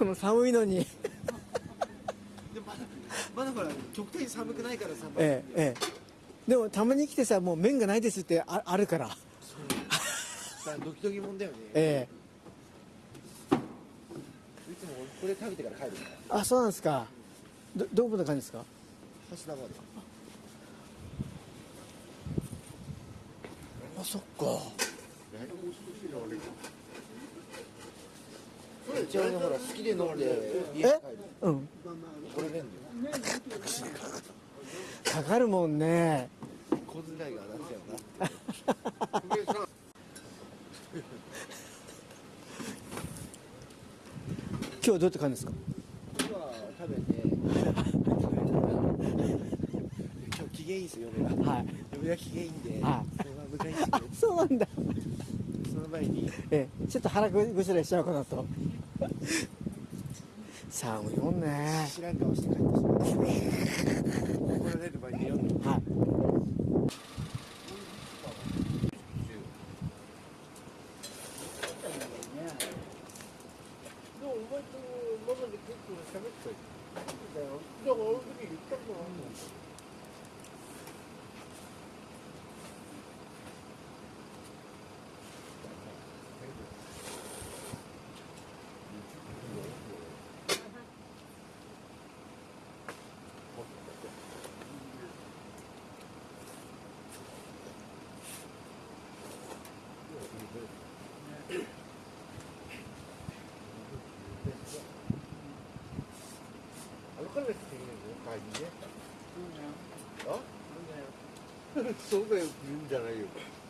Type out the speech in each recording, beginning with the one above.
この寒いのに。でもまだまだほら極端に寒くないからさ、ええええ。でもたまに来てさもう麺がないですってああるから。さドキドキもんだよね、えいつもこれ食べてから帰るから。えあそうなんですか。どどこの感じですか？橋田まで。あそっか一応ねほら好きで飲んで。家帰るうん。これねんだよ。かかるもんね。小遣いがなんだよな。今日はどうやって感じですか？今食べて。今日機嫌いいですよ嫁がはい嫁が機嫌いいんで、はそれは迎えに来て。くれて。そうなんだその前にええちょっと腹ぐしらいしちゃうかなと 寒いもんね知らん顔して帰ってしまう怒られる前に読んで。はい。でもお前とママで結構喋ってたよ。だよだからあの時言ったことあるもん歩かなくていいのよ帰りねあ？そうだよ言うんじゃないよっていいですか。はい、はい、いいですよ。あ、これどうですか。え、かけますよ。はい、よ。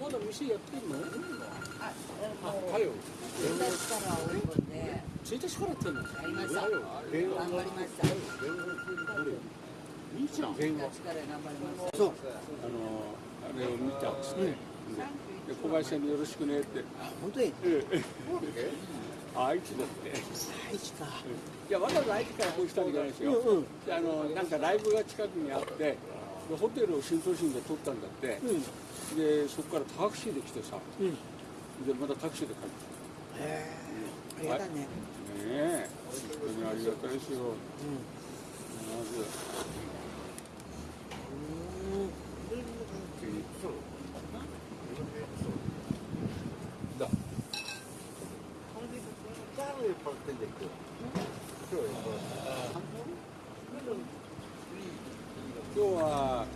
まだ店やってんの？あ、はよ。1日からオープンで1日からやってんの。やりました頑張りましたいいじゃん。1日から頑張りましたそう。あのあれを見たんですね。で小林さんによろしくねって。本当にええ。愛知だって。愛知かいやわざわざ愛知からこうしたんじゃないですよ。うんうんであのなんかライブが近くにあって、でホテルを新都心で撮ったんだって。でそこからタクシーで来てさ。うんでまたタクシーで帰ってきた。へえありがたいね。ねえ、本当にありがたいですよ。まず。だ。今日は、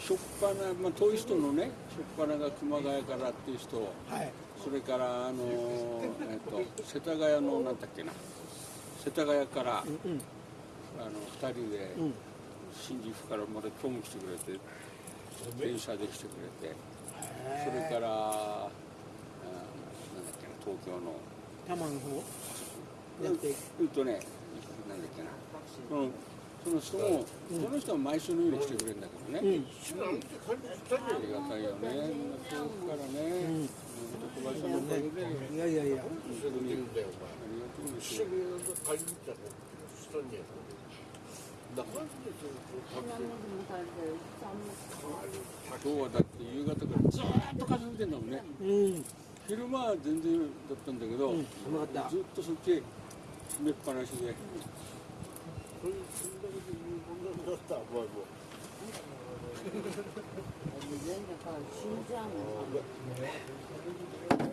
しょっぱな、まあ、遠い人のね、しょっぱなが熊谷からっていう人、はい。それから、あのえっと、世田谷の、なんだっけな、世田谷から、うんうん。あの、二人で、うん。新宿からまで今日も来てくれて、電車で来てくれて、それから、あなんだっけな、東京の、多摩の方？じゃなくて。うんとね、なんだっけな、うん、その人も、その人は毎週のように来てくれるんだけどね、うん。ありがたいよね、遠くからね、うん、小林さんのおかげで、ありいやいやいやがとうですよ。今日はだって夕方からずーっと風吹いてんだもんね、うん。昼間は全然だったんだけど、うん。うまかった。ずっとそっち閉めっぱなしで、そんだけで言うもんだったら、お前も。全然変わる死んじゃうもん